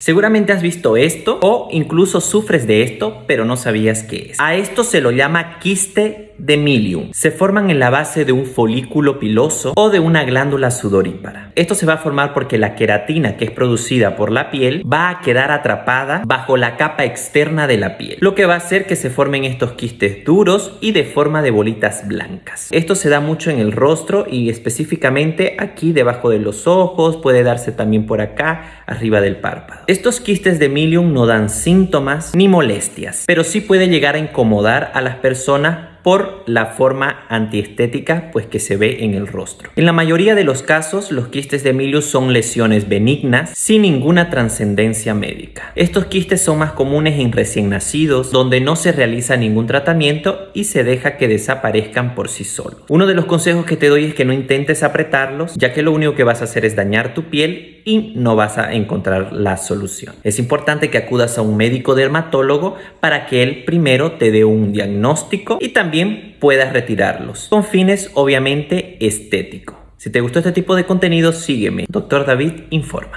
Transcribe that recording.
Seguramente has visto esto o incluso sufres de esto, pero no sabías qué es. A esto se lo llama quiste de milium. Se forman en la base de un folículo piloso o de una glándula sudorípara. Esto se va a formar porque la queratina que es producida por la piel va a quedar atrapada bajo la capa externa de la piel, lo que va a hacer que se formen estos quistes duros y de forma de bolitas blancas. Esto se da mucho en el rostro y específicamente aquí debajo de los ojos, puede darse también por acá, arriba del párpado. Estos quistes de milium no dan síntomas ni molestias, pero sí puede llegar a incomodar a las personas por la forma antiestética pues que se ve en el rostro. En la mayoría de los casos, los quistes de Milius son lesiones benignas sin ninguna trascendencia médica. Estos quistes son más comunes en recién nacidos, donde no se realiza ningún tratamiento y se deja que desaparezcan por sí solos. Uno de los consejos que te doy es que no intentes apretarlos, ya que lo único que vas a hacer es dañar tu piel y no vas a encontrar la solución. Es importante que acudas a un médico dermatólogo para que él primero te dé un diagnóstico y también puedas retirarlos, con fines obviamente estéticos. Si te gustó este tipo de contenido, sígueme. Dr. David informa.